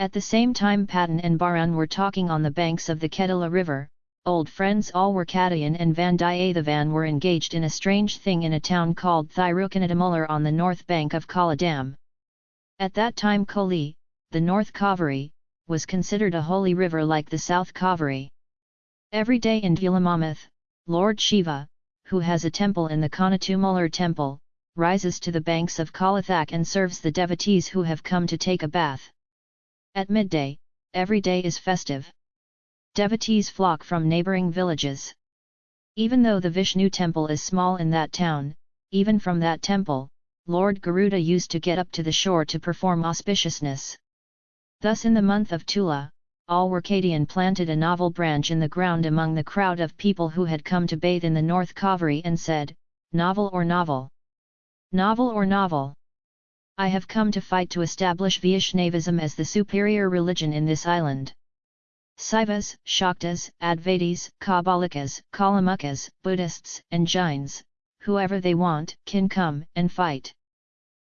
At the same time Patan and Baran were talking on the banks of the Kedala river, old friends all were Alwarkadayan and Vandiyathevan were engaged in a strange thing in a town called Thirukanadamular on the north bank of Kala Dam. At that time Koli, the North Kaveri, was considered a holy river like the South Kaveri. Every day in Dhulamamath, Lord Shiva, who has a temple in the Kanatumular temple, rises to the banks of Kalathak and serves the devotees who have come to take a bath. At midday, every day is festive. Devotees flock from neighbouring villages. Even though the Vishnu temple is small in that town, even from that temple, Lord Garuda used to get up to the shore to perform auspiciousness. Thus in the month of Tula, Alwarkadian planted a novel branch in the ground among the crowd of people who had come to bathe in the North Kaveri and said, Novel or novel? Novel or novel? I have come to fight to establish Vaishnavism as the superior religion in this island. Saivas, Shaktas, Advaitis, Kapalikas, Kalamukas, Buddhists, and Jains, whoever they want, can come and fight.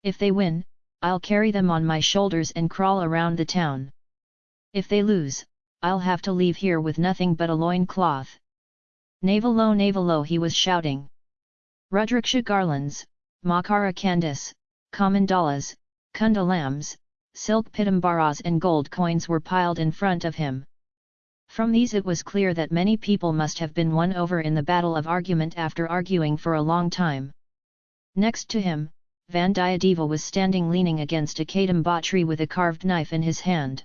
If they win, I'll carry them on my shoulders and crawl around the town. If they lose, I'll have to leave here with nothing but a loin cloth. Navalo Navalo he was shouting. Rudraksha garlands, Makara Candice, Kamandalas, Kundalams, silk pitambaras and gold coins were piled in front of him. From these it was clear that many people must have been won over in the battle of argument after arguing for a long time. Next to him, Vandiyadeva was standing leaning against a kadamba tree with a carved knife in his hand.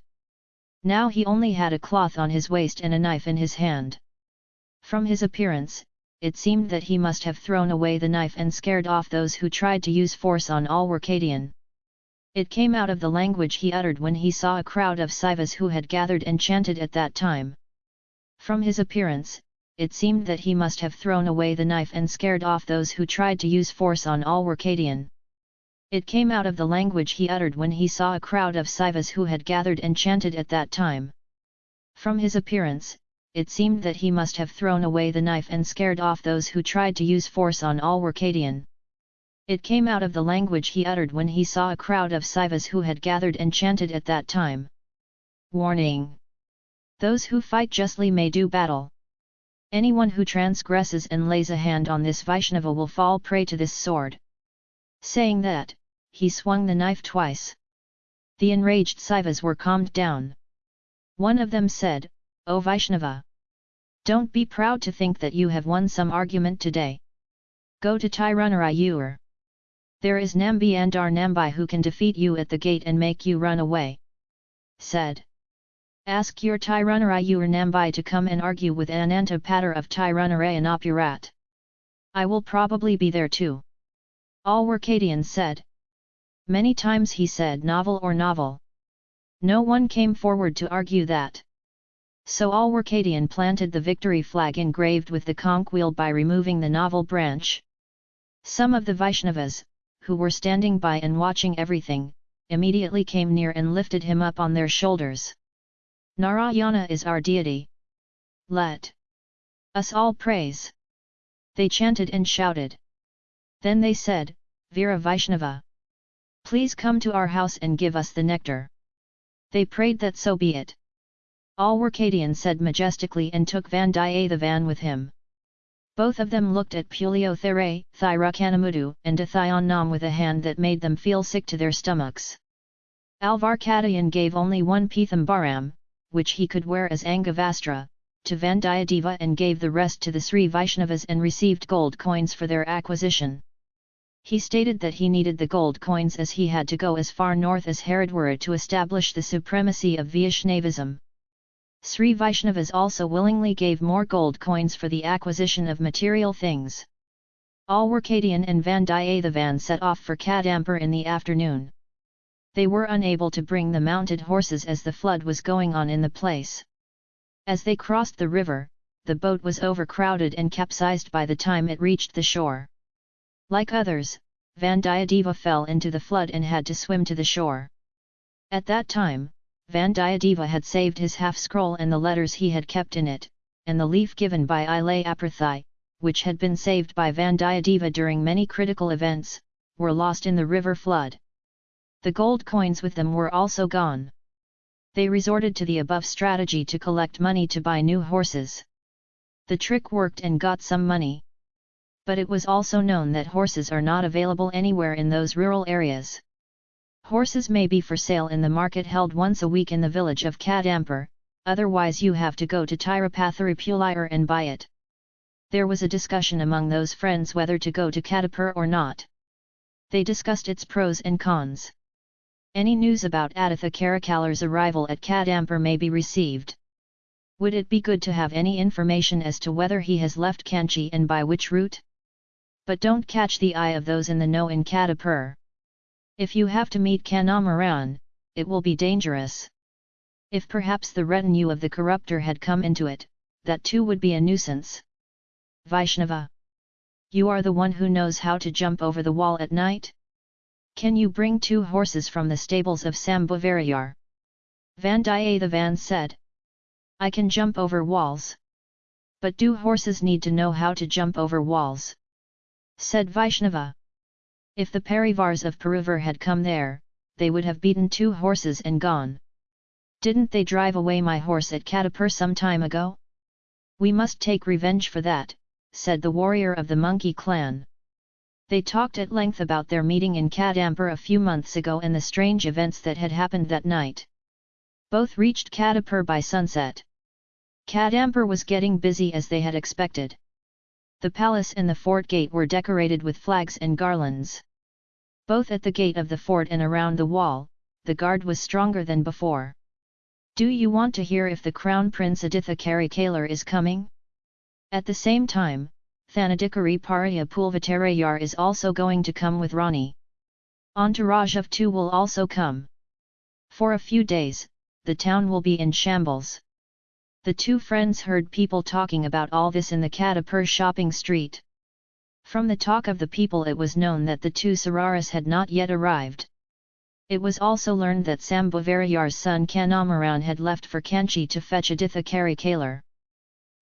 Now he only had a cloth on his waist and a knife in his hand. From his appearance, it seemed that he must have thrown away the knife and scared off those who tried to use force on Alwarkadian. It came out of the language he uttered when he saw a crowd of Saivas who had gathered and chanted at that time. From his appearance, it seemed that he must have thrown away the knife and scared off those who tried to use force on Alwarkadian. It came out of the language he uttered when he saw a crowd of Saivas who had gathered and chanted at that time. From his appearance, it seemed that he must have thrown away the knife and scared off those who tried to use force on Alwarkadian. It came out of the language he uttered when he saw a crowd of Saivas who had gathered and chanted at that time. Warning! Those who fight justly may do battle. Anyone who transgresses and lays a hand on this Vaishnava will fall prey to this sword. Saying that, he swung the knife twice. The enraged Saivas were calmed down. One of them said, O Vaishnava! Don't be proud to think that you have won some argument today. Go to Tirunarayur. There is Nambi Andar Nambi who can defeat you at the gate and make you run away. Said. Ask your Tirunarayur Nambi to come and argue with Ananta Patter of Tirunarayanapurat. I will probably be there too. Alwarkadian said. Many times he said novel or novel. No one came forward to argue that. So all Alwarkadian planted the victory flag engraved with the conch wheel by removing the novel branch. Some of the Vaishnavas, who were standing by and watching everything, immediately came near and lifted him up on their shoulders. Narayana is our deity. Let us all praise. They chanted and shouted. Then they said, Veera Vaishnava! Please come to our house and give us the nectar. They prayed that so be it. Alwarkadian said majestically and took Vandiyathevan with him. Both of them looked at Puliothere, Thirukanamudu and Athayannam with a hand that made them feel sick to their stomachs. Alvarkadayan gave only one Pithambaram, which he could wear as Angavastra, to Vandiyadeva and gave the rest to the Sri Vaishnavas and received gold coins for their acquisition. He stated that he needed the gold coins as he had to go as far north as Haridwar to establish the supremacy of Vaishnavism. Sri Vaishnavas also willingly gave more gold coins for the acquisition of material things. All Alwarkadian and Vandiyathevan set off for Kadampur in the afternoon. They were unable to bring the mounted horses as the flood was going on in the place. As they crossed the river, the boat was overcrowded and capsized by the time it reached the shore. Like others, Vandiyadeva fell into the flood and had to swim to the shore. At that time, Vandiyadeva had saved his half-scroll and the letters he had kept in it, and the leaf given by Ilay Aprathai, which had been saved by Vandiyadeva during many critical events, were lost in the river flood. The gold coins with them were also gone. They resorted to the above strategy to collect money to buy new horses. The trick worked and got some money. But it was also known that horses are not available anywhere in those rural areas. Horses may be for sale in the market held once a week in the village of Kadampur, otherwise you have to go to Tirupathirupulayur and buy it. There was a discussion among those friends whether to go to Kadampur or not. They discussed its pros and cons. Any news about Aditha Karikalar's arrival at Kadampur may be received. Would it be good to have any information as to whether he has left Kanchi and by which route? But don't catch the eye of those in the know in Kadampur. If you have to meet Kanamaran, it will be dangerous. If perhaps the retinue of the corruptor had come into it, that too would be a nuisance. Vaishnava. You are the one who knows how to jump over the wall at night? Can you bring two horses from the stables of Sambhavarayar? Vandiyathevan said. I can jump over walls. But do horses need to know how to jump over walls? Said Vaishnava. If the Parivars of Puruvur had come there, they would have beaten two horses and gone. Didn't they drive away my horse at Kadampur some time ago? We must take revenge for that, said the warrior of the monkey clan. They talked at length about their meeting in Kadampur a few months ago and the strange events that had happened that night. Both reached Kadampur by sunset. Kadampur was getting busy as they had expected. The palace and the fort gate were decorated with flags and garlands. Both at the gate of the fort and around the wall, the guard was stronger than before. Do you want to hear if the Crown Prince Aditha Karikalar is coming? At the same time, Thanadikari Parya Pulvatarayar is also going to come with Rani. Entourage of two will also come. For a few days, the town will be in shambles. The two friends heard people talking about all this in the Kadampur shopping street. From the talk of the people it was known that the two Sararas had not yet arrived. It was also learned that Sambhavarayar's son Kanamaran had left for Kanchi to fetch Aditha Karikalar.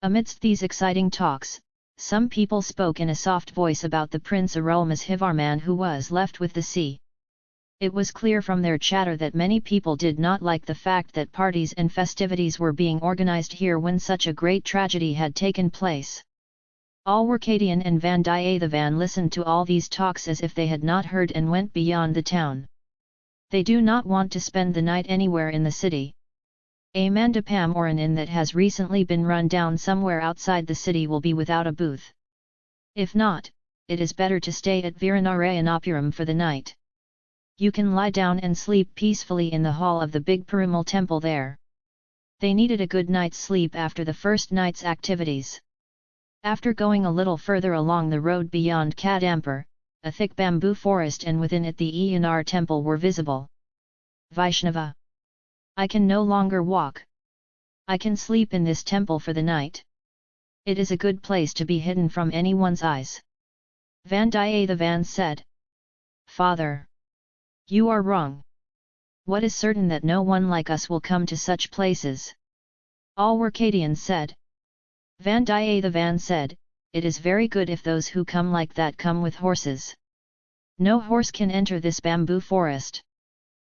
Amidst these exciting talks, some people spoke in a soft voice about the Prince Arulmozhivarman who was left with the sea. It was clear from their chatter that many people did not like the fact that parties and festivities were being organized here when such a great tragedy had taken place. Alwarkadian and Vandiyathevan listened to all these talks as if they had not heard and went beyond the town. They do not want to spend the night anywhere in the city. A mandapam or an inn that has recently been run down somewhere outside the city will be without a booth. If not, it is better to stay at Viranarayanapuram for the night. You can lie down and sleep peacefully in the hall of the big Perumal temple there. They needed a good night's sleep after the first night's activities. After going a little further along the road beyond Kadampur, a thick bamboo forest and within it the Eyanar temple were visible. Vaishnava I can no longer walk. I can sleep in this temple for the night. It is a good place to be hidden from anyone's eyes. Vandiyathevan said. Father! You are wrong. What is certain that no one like us will come to such places? Alwarkadian said. Vandiyathevan said, It is very good if those who come like that come with horses. No horse can enter this bamboo forest.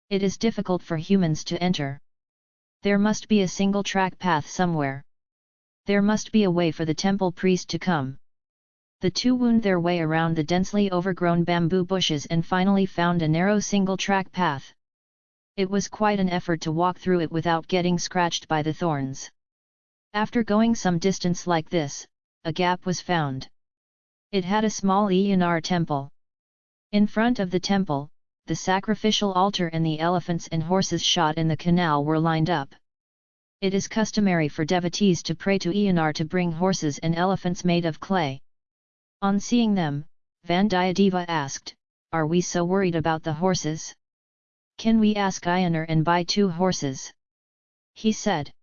It is difficult for humans to enter. There must be a single track path somewhere. There must be a way for the temple priest to come. The two wound their way around the densely overgrown bamboo bushes and finally found a narrow single track path. It was quite an effort to walk through it without getting scratched by the thorns. After going some distance like this, a gap was found. It had a small Eyanar temple. In front of the temple, the sacrificial altar and the elephants and horses shot in the canal were lined up. It is customary for devotees to pray to Eyanar to bring horses and elephants made of clay. On seeing them, Vandiyadeva asked, Are we so worried about the horses? Can we ask Eyanar and buy two horses? He said.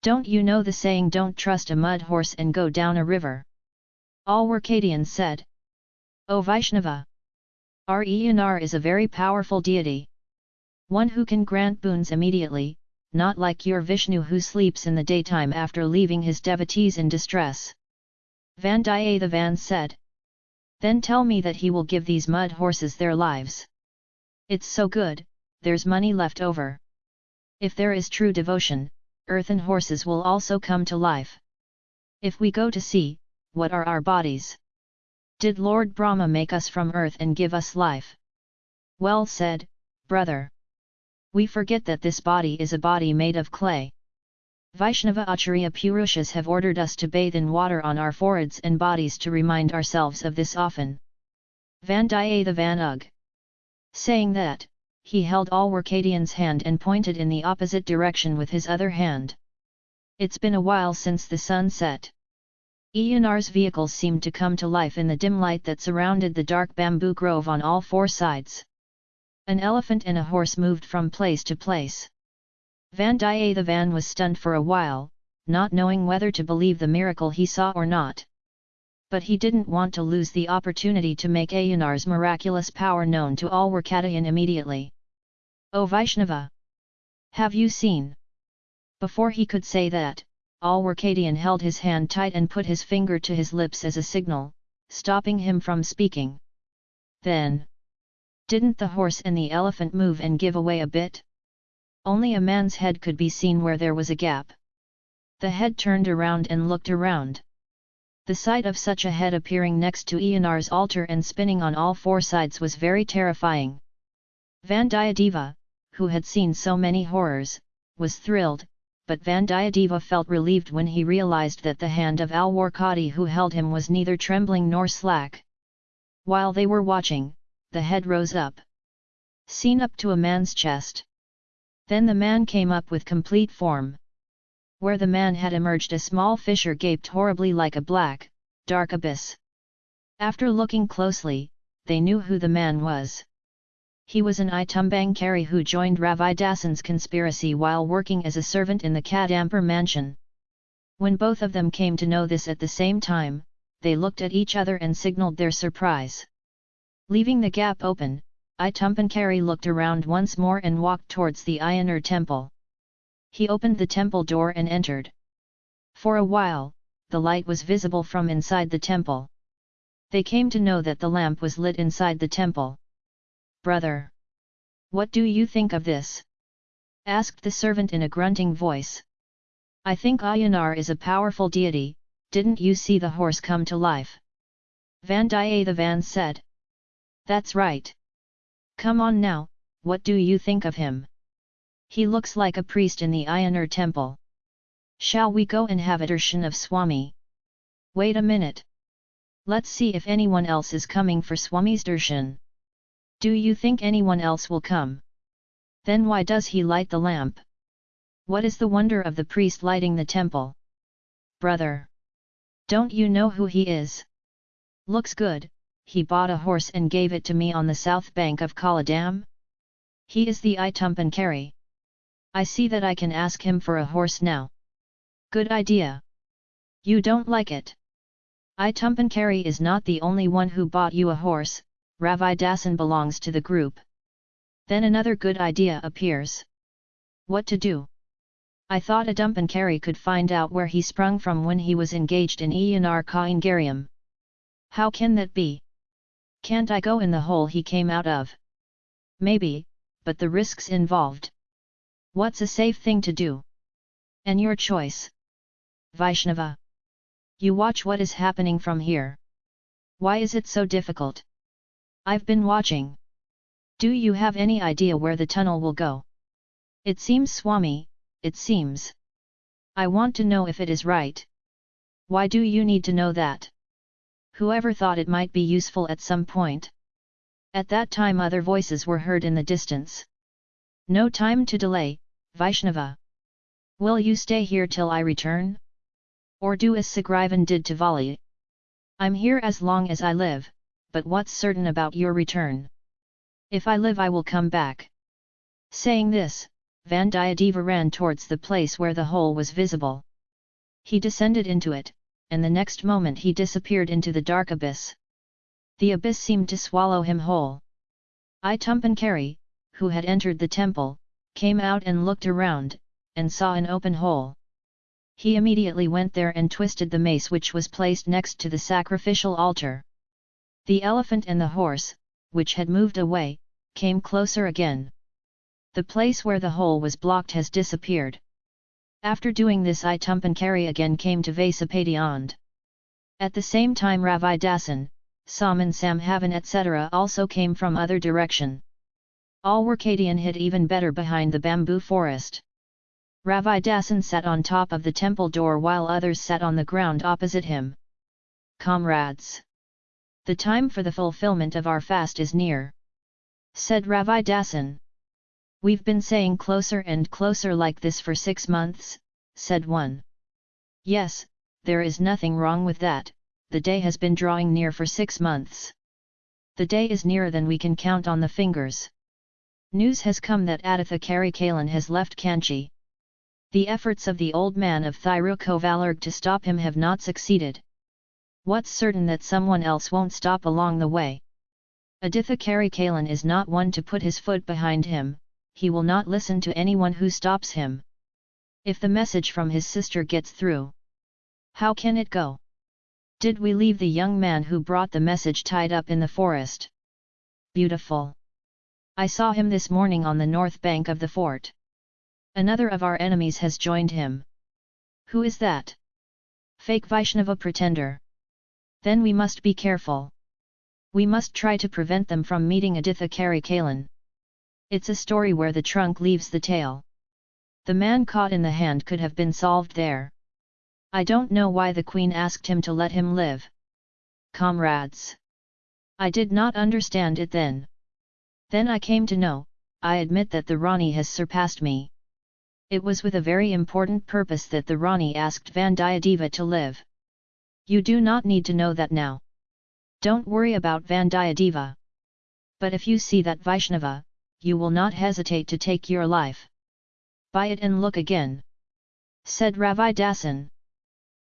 Don't you know the saying don't trust a mud horse and go down a river? Alwarkadian said. O Vaishnava! Our Eyanar is a very powerful deity. One who can grant boons immediately, not like your Vishnu who sleeps in the daytime after leaving his devotees in distress. Vandiyathevan said. Then tell me that he will give these mud horses their lives. It's so good, there's money left over. If there is true devotion, earthen horses will also come to life. If we go to see, what are our bodies? Did Lord Brahma make us from earth and give us life? Well said, brother. We forget that this body is a body made of clay. Vaishnava Acharya Purushas have ordered us to bathe in water on our foreheads and bodies to remind ourselves of this often. Vandiyathevan Saying that, he held Alwarkadian's hand and pointed in the opposite direction with his other hand. It's been a while since the sun set. Eyanar's vehicles seemed to come to life in the dim light that surrounded the dark bamboo grove on all four sides. An elephant and a horse moved from place to place. Vandiyathevan was stunned for a while, not knowing whether to believe the miracle he saw or not but he didn't want to lose the opportunity to make Ayanar's miraculous power known to all Warkadayan immediately. O Vaishnava! Have you seen? Before he could say that, all Alwarkadian held his hand tight and put his finger to his lips as a signal, stopping him from speaking. Then, didn't the horse and the elephant move and give away a bit? Only a man's head could be seen where there was a gap. The head turned around and looked around. The sight of such a head appearing next to Eyanar's altar and spinning on all four sides was very terrifying. Vandiyadeva, who had seen so many horrors, was thrilled, but Vandiyadeva felt relieved when he realized that the hand of Alwarkadi who held him was neither trembling nor slack. While they were watching, the head rose up. Seen up to a man's chest. Then the man came up with complete form where the man had emerged a small fissure gaped horribly like a black, dark abyss. After looking closely, they knew who the man was. He was an Itumbangkari who joined Ravidasan's conspiracy while working as a servant in the Kadampur mansion. When both of them came to know this at the same time, they looked at each other and signaled their surprise. Leaving the gap open, Itumbangkari looked around once more and walked towards the Ayanar temple. He opened the temple door and entered. For a while, the light was visible from inside the temple. They came to know that the lamp was lit inside the temple. Brother! What do you think of this? asked the servant in a grunting voice. I think Ayanar is a powerful deity, didn't you see the horse come to life? Vandiyathevan said. That's right. Come on now, what do you think of him? He looks like a priest in the Ayanar temple. Shall we go and have a darshan of Swami? Wait a minute. Let's see if anyone else is coming for Swami's darshan. Do you think anyone else will come? Then why does he light the lamp? What is the wonder of the priest lighting the temple? Brother! Don't you know who he is? Looks good, he bought a horse and gave it to me on the south bank of Kaladam? He is the Itumbangkari. I see that I can ask him for a horse now. Good idea. You don't like it. Itumbangkari is not the only one who bought you a horse, Ravidasan belongs to the group. Then another good idea appears. What to do? I thought Itumbangkari could find out where he sprung from when he was engaged in Eyanar Kaingarium. How can that be? Can't I go in the hole he came out of? Maybe, but the risks involved. What's a safe thing to do? And your choice. Vaishnava. You watch what is happening from here. Why is it so difficult? I've been watching. Do you have any idea where the tunnel will go? It seems Swami, it seems. I want to know if it is right. Why do you need to know that? Whoever thought it might be useful at some point? At that time other voices were heard in the distance. No time to delay, Vaishnava. Will you stay here till I return? Or do as Sugrivan did to Vali? I'm here as long as I live, but what's certain about your return? If I live I will come back. Saying this, Vandiyadeva ran towards the place where the hole was visible. He descended into it, and the next moment he disappeared into the dark abyss. The abyss seemed to swallow him whole. Itumbangkari, who had entered the temple, came out and looked around, and saw an open hole. He immediately went there and twisted the mace which was placed next to the sacrificial altar. The elephant and the horse, which had moved away, came closer again. The place where the hole was blocked has disappeared. After doing this Itumbangkari again came to Vasapationd. At the same time Ravi Dasan, Saman Samhavan etc. also came from other direction. All were Kadian hid even better behind the bamboo forest. Ravi Dasan sat on top of the temple door while others sat on the ground opposite him. Comrades! The time for the fulfillment of our fast is near. Said Ravi Dasan. We've been saying closer and closer like this for six months, said one. Yes, there is nothing wrong with that, the day has been drawing near for six months. The day is nearer than we can count on the fingers. News has come that Aditha Karikalan has left Kanchi. The efforts of the old man of Thirukovalur to stop him have not succeeded. What's certain that someone else won't stop along the way? Aditha Karikalan is not one to put his foot behind him, he will not listen to anyone who stops him. If the message from his sister gets through, how can it go? Did we leave the young man who brought the message tied up in the forest? Beautiful! I saw him this morning on the north bank of the fort. Another of our enemies has joined him. Who is that? Fake Vaishnava pretender. Then we must be careful. We must try to prevent them from meeting Aditha Karikalan. It's a story where the trunk leaves the tail. The man caught in the hand could have been solved there. I don't know why the queen asked him to let him live. Comrades! I did not understand it then. Then I came to know, I admit that the Rani has surpassed me. It was with a very important purpose that the Rani asked Vandiyadeva to live. You do not need to know that now. Don't worry about Vandiyadeva. But if you see that Vaishnava, you will not hesitate to take your life. Buy it and look again. Said Ravi Dasan.